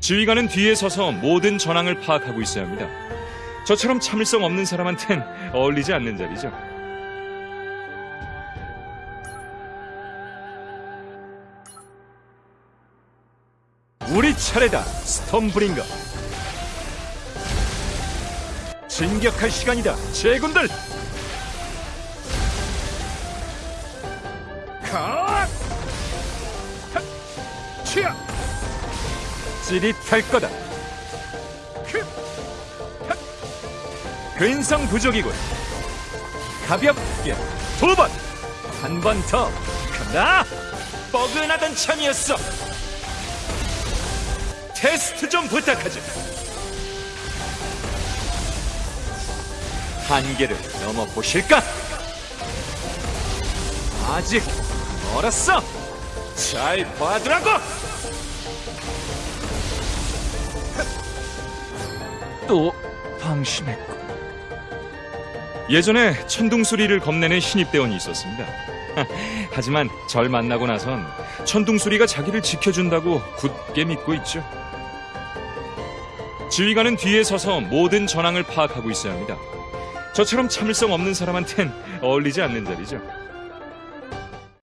지휘관은 뒤에 서서 모든 전황을 파악하고 있어야 합니다. 저처럼 참을성 없는 사람한텐 어울리지 않는 자리죠. 우리 차례다, 스톰브링거. 진격할 시간이다, 제군들! 컷! 핫! 치아! 찌릿할 거다. 크! 핫! 근성 부족이군. 가볍게 두 번, 한 번 더. 간다. 뻐근하던 참이었어. 테스트 좀 부탁하지. 한계를 넘어 보실까? 아직 멀었어. 잘 봐두라고. 또 방심했고. 예전에 천둥수리를 겁내는 신입대원이 있었습니다. 하지만 절 만나고 나선 천둥수리가 자기를 지켜준다고 굳게 믿고 있죠. 지휘관은 뒤에 서서 모든 전황을 파악하고 있어야 합니다. 저처럼 참을성 없는 사람한텐 어울리지 않는 자리죠.